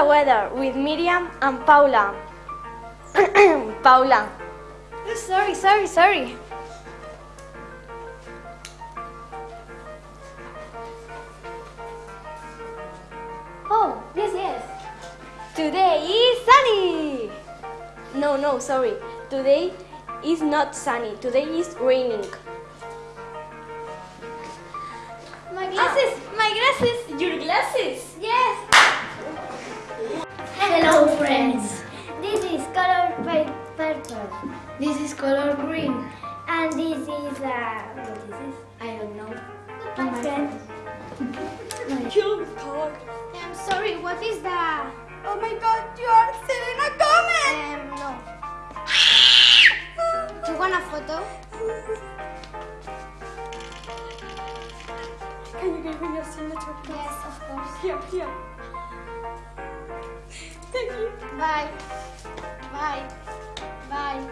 the weather with Miriam and Paula. Paula. Oh, sorry, sorry, sorry. Oh, yes, yes. Today is sunny. No, no, sorry. Today is not sunny. Today is raining. Your color. I'm sorry, what is that? Oh my god, you are Selena Gomez! Um, no. Do you want a photo? Can you give me your signature? Yes, of course. Here, here. Thank you. Bye. Bye. Bye.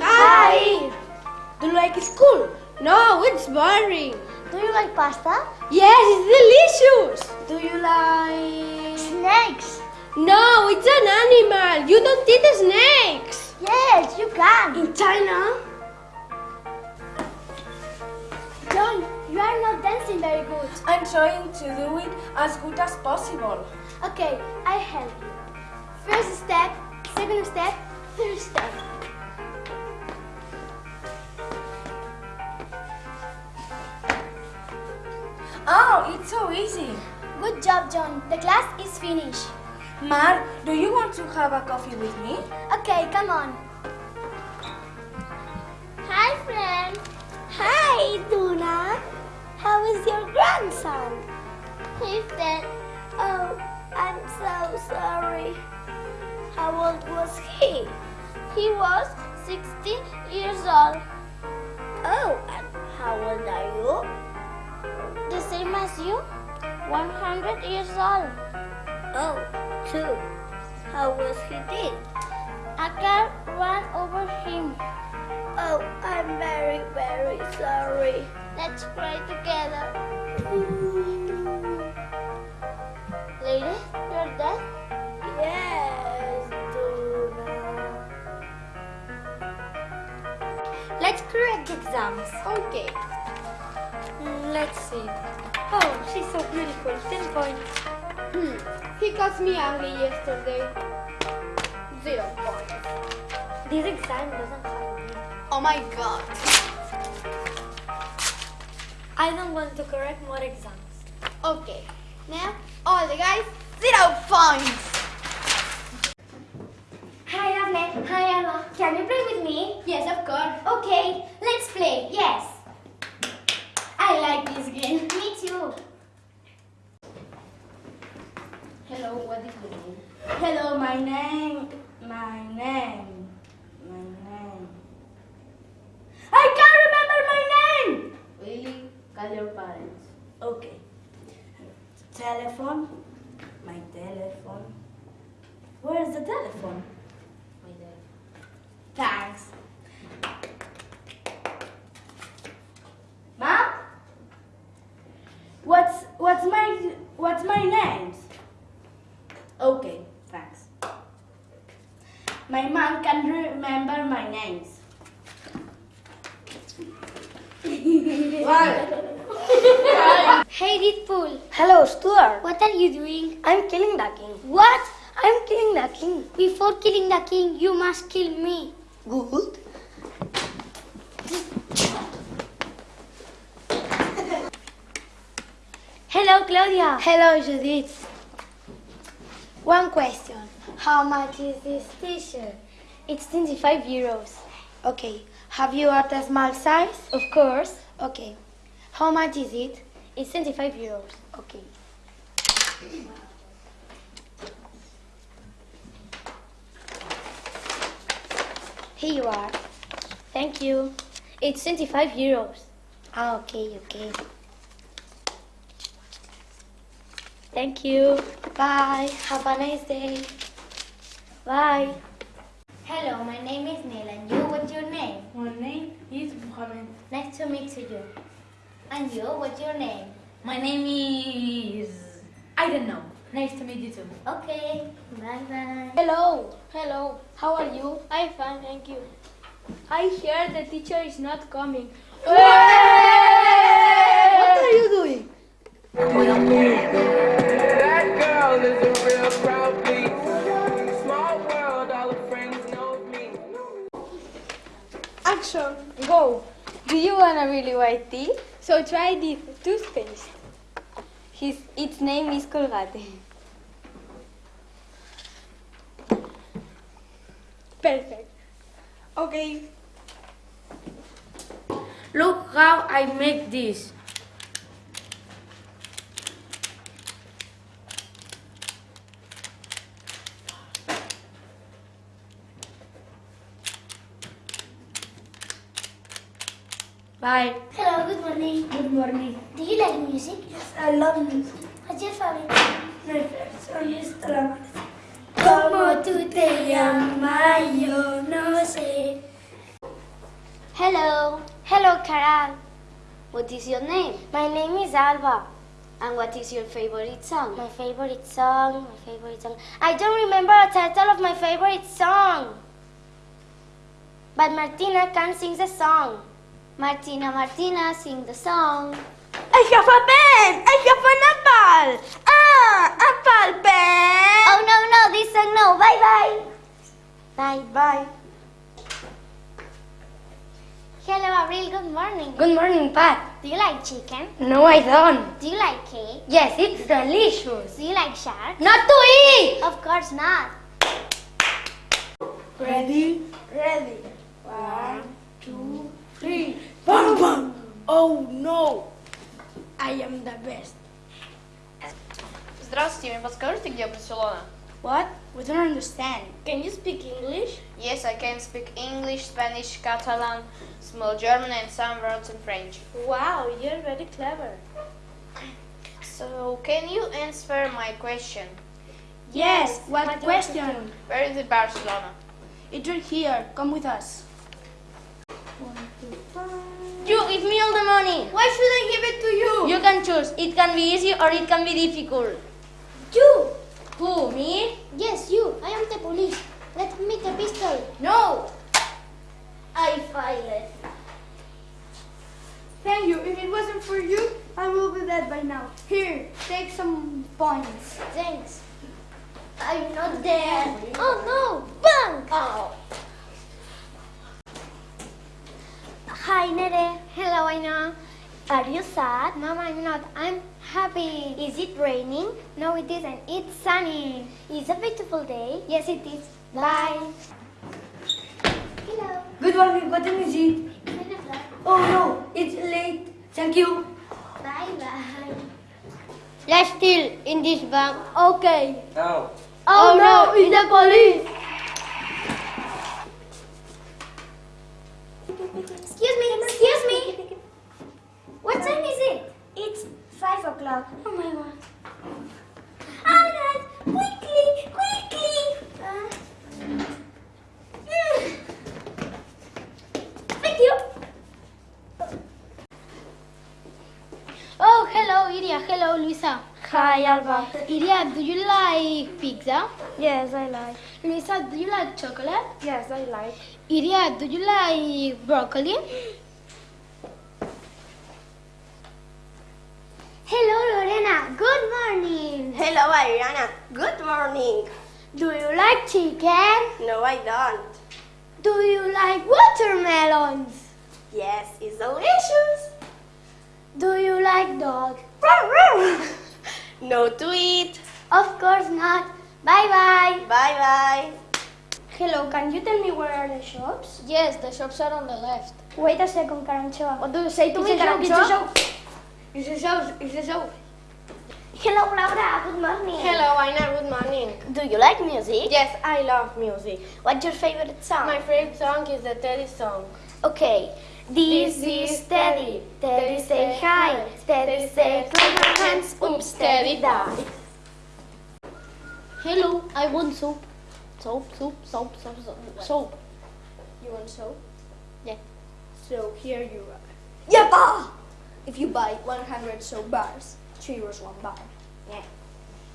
Hi! Do you like school? No, it's boring. Do you like pasta? Yes, it's delicious. Do you like... Snakes. No, it's an animal. You don't eat snakes. Yes, you can. In China? John, you are not dancing very good. I'm trying to do it as good as possible. Okay, I help you. First step, second step, third step. Oh, it's so easy. Good job, John. The class is finished. Mar, do you want to have a coffee with me? Okay, come on. Hi, friend. Hi, Duna. How is your grandson? He's dead. Oh, I'm so sorry. How old was he? He was 16 years old. Oh, and how old are you? The same as you? 100 years old. Oh, two. How was he dead? A car ran over him. Oh, I'm very, very sorry. Let's cry together. Lady, you're dead? Yes, Duna. Let's correct the exams. Okay. Let's see. Oh, she's so beautiful. 10 points. Hmm. He got me angry yesterday. Zero points. This exam doesn't have me. Oh my god. I don't want to correct more exams. Okay. Now, all the guys, zero points. Hi, Daphne. Hi, Anna. Can you play with me? Yes, of course. Okay, let's play. Yes. Like this game. Me too. Hello, what is your name? Hello, my name. My name. My name. I can't remember my name! Really? Call your parents. Okay. Telephone. My telephone. Where's the telephone? My telephone. Thanks. Mom? What's what's my what's my name? Okay, thanks. My mom can remember my names. Hey, Deadpool. Hello, Stuart. What are you doing? I'm killing the king. What? I'm killing the king. Before killing the king, you must kill me. Good. Hello, Claudia. Hello, Judith. One question. How much is this t-shirt? It's 25 euros. Okay. Have you got a small size? Of course. Okay. How much is it? It's 25 euros. Okay. Here you are. Thank you. It's 25 euros. Ah, okay, okay. Thank you. Bye. Have a nice day. Bye. Hello, my name is Neil, and you, what's your name? My name is Mohammed. Nice to meet you. And you, what's your name? My name is. I don't know. Nice to meet you too. Okay, bye bye. Hello, hello. How are you? I'm fine, thank you. I hear the teacher is not coming. What are you doing? Action, go. Do you want a really white teeth? So try this toothpaste. His, its name is Colgate. Perfect. Okay. Look how I make this. Bye. Hello, good morning. Good morning. Do you like music? I love music. What's your favorite? My favorite song is Talamas. Como tú te llamas, yo no sé. Hello. Hello, Carol. What is your name? My name is Alba. And what is your favorite song? My favorite song, my favorite song. I don't remember the title of my favorite song. But Martina can sing the song. Martina, Martina, sing the song. I have a pen! I have an apple! Ah, apple pen! Oh no, no, this song no. Bye bye. Bye. Bye. Hello, Avril. Good morning. Good morning, Pat. Do you like chicken? No, I don't. Do you like cake? Yes, it's delicious. Do you like shark? Not to eat! Of course not. Ready? Ready. One, two, three. Bam, bam. Oh no. I am the best. Здравствуйте, мне подскажете, где Барселона? What? We don't understand. Can you speak English? Yes, I can speak English, Spanish, Catalan, small German and some words in French. Wow, you're very clever. So, can you answer my question? Yes, what question? Where is it Barcelona? It's right here. Come with us. You give me all the money. Why should I give it to you? You can choose. It can be easy or it can be difficult. You. Who? Me? Yes, you. I am the police. Let me the pistol. No. I file it. Thank you. If it wasn't for you, I will be dead by now. Here, take some points. Thanks. I'm not dead. Oh no! Bang! Oh. Hi, Nere. Hello, Aina. Are you sad? Mom, I'm not. I'm happy. Is it raining? No, it isn't. It's sunny. It's a beautiful day. Yes, it is. Bye. Hello. Good morning. What time is it? Oh no, it's late. Thank you. Bye bye. Let's steal in this bank. Okay. Oh, oh, no. Oh, no, it's the police. Excuse me, excuse me. What time is it? It's five o'clock. Oh my god. Alright, quickly, quickly. Uh, mm. Thank you. Oh, hello, Iria. Hello, Luisa. Hi, Alba. Iria, do you like pizza? Yes, I like. Luisa, do you like chocolate? Yes, I like. Iria, do you like broccoli? Hello, Lorena. Good morning. Hello, Ariana. Good morning. Do you like chicken? No, I don't. Do you like watermelons? Yes, it's delicious. Do you like dog? No to eat. Of course not. Bye bye. Bye bye. Hello, can you tell me where are the shops? Yes, the shops are on the left. Wait a second, Caranchoa. What do you say to It's me, a it's a Caranchoa? joke. It's a show. It's a show. Hello, Laura. Good morning. Hello, Aina. Good morning. Do you like music? Yes, I love music. What's your favorite song? My favorite song is the Teddy song. Okay. This is Teddy. Teddy say hi. Teddy say clap your hands. Oops, Teddy die. Hello, I want soup. Soap, soup, soap, soap, soap, soap. You want soap? Yeah. So here you are. Yappa! If you buy 100 soap bars, 3 euros one bar. Yeah.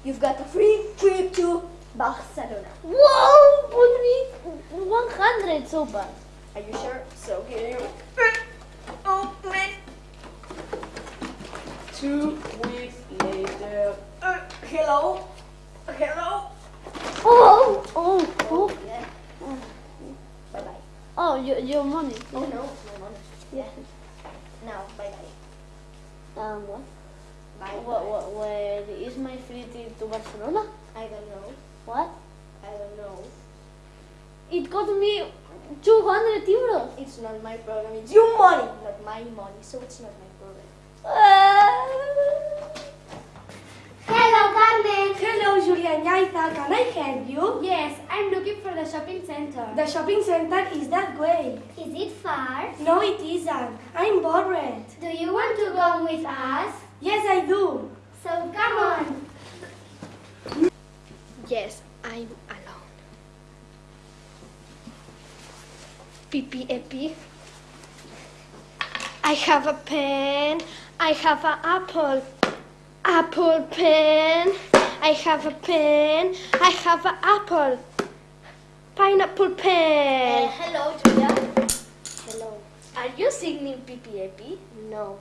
You've got a free trip to Barcelona. Whoa! Put me 100 so bars. Are you sure? So here you Open. Two weeks later. Uh, hello? Hello? Oh! Oh! Oh! Yeah. Bye bye. Oh, your, your money. Oh no, my money. Yeah. Now, bye bye. Um, what? Bye. What, what, where is my free trip to Barcelona? I don't know. What? I don't know. It cost me 200 euros. It's not my problem. It's your money, not my money. So it's not my problem. Uh, Hello, Carmen. Hello, Julia and Yaita. Can I help you? Yes, I'm looking for the shopping center. The shopping center is that way. Is it far? No, it isn't. I'm bored. Do you want to go with us? Yes, I do. So come on. Yes, I'm Epi. I have a pen. I have an apple. Apple pen. I have a pen. I have an apple. Pineapple pen. hello, Julia. Hello. Are you singing PPAP? No.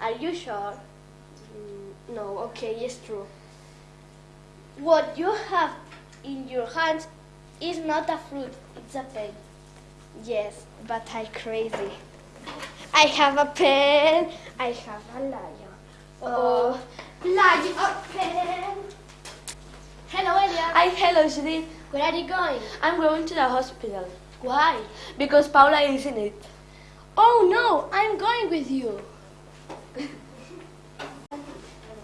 Are you sure? Mm, No, okay, it's true. What you have in your hands is not a fruit, it's a pen. Yes, but I'm crazy. I have a pen. I have a lion. Oh, lion pen. Hello, Elia. Hi, hello, Judith. Where are you going? I'm going to the hospital Why? because Paula is in it. Oh no, I'm going with you.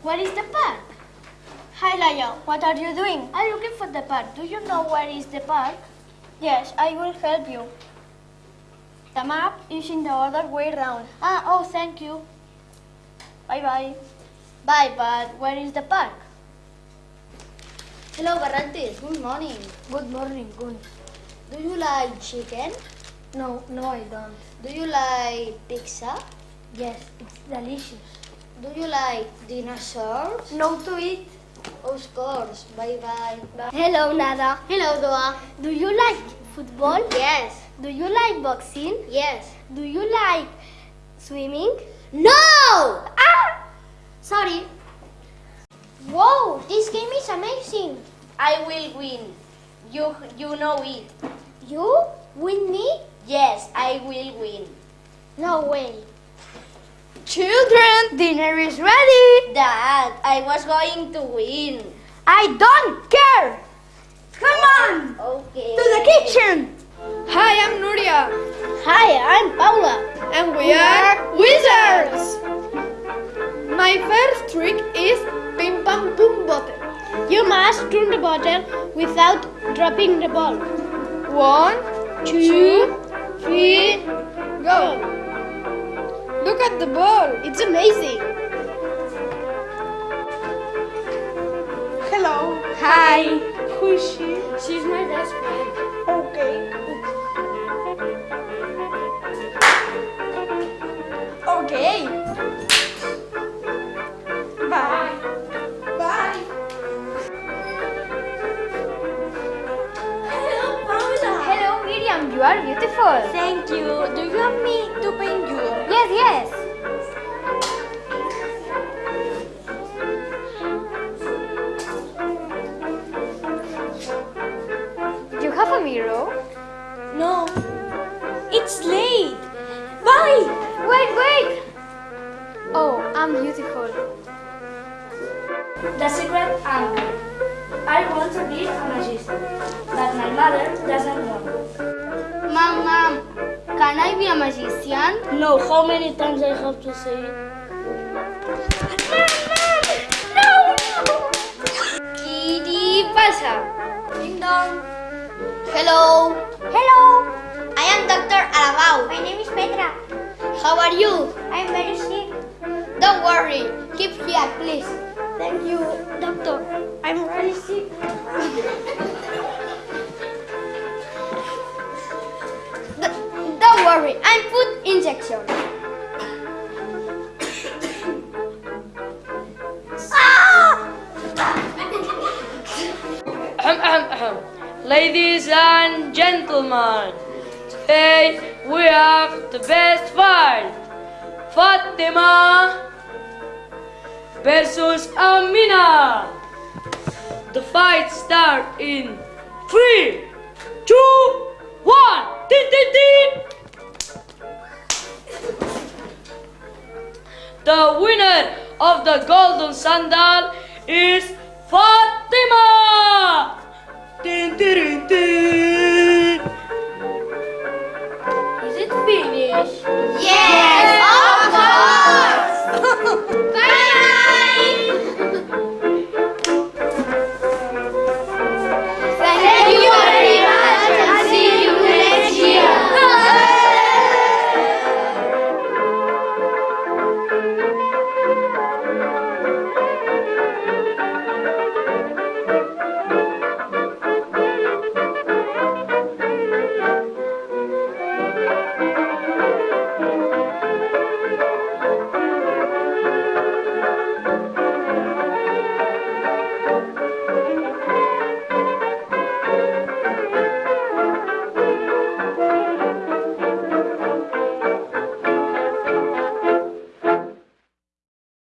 Where is the park? Hi, Lion. What are you doing? I'm looking for the park. Do you know where is the park? Yes, I will help you. The map is in the other way round. Ah, oh, thank you. Bye bye. Bye, but where is the park? Hello, Barrantes. Good morning. Good morning, Gun. Do you like chicken? No, no, I don't. Do you like pizza? Yes, it's delicious. Do you like dinosaurs? No to eat. Of course. Bye bye. Hello, Nada. Hello, Doa. Do you like football? Yes. Do you like boxing? Yes. Do you like swimming? No! Ah! Sorry. Whoa, this game is amazing. I will win. You you know it. You win me? Yes, I will win. No way. Children, dinner is ready. Dad, I was going to win. I don't care. Come on. Okay. To the kitchen. Hi, I'm Nuria, Hi, I'm Paula. and we are wizards. My first trick is ping pong boom bottle. You must turn the bottle without dropping the ball. One, Two, three, go. Look at the ball. It's amazing. Hello. Hi. Who is she? She's my best friend. Okay. Okay. You are beautiful. Thank you. Do you want me to paint you? Yes, yes. Do you have a mirror? No. It's late. Bye. Wait, wait. Oh, I'm beautiful. The secret angle. I want to be a magician, but my mother doesn't want. Mom, mom, can I be a magician? No, how many times I have to say it? Kitty pasa. Ding dong. Hello. Hello. I am Dr. Arabao. My name is Petra. How are you? I'm very sick. Don't worry. Keep here, please. Thank you, doctor. I'm really sick. sorry. I'm food injection. Ah! Ahem. Ladies and gentlemen, today we have the best fight. Fatima versus Amina. The fight start in three, two, one. Tin, tin, tin. The winner of the golden sandal is Fatima. Tin, tin, tin. Is it finished? Yes, of course.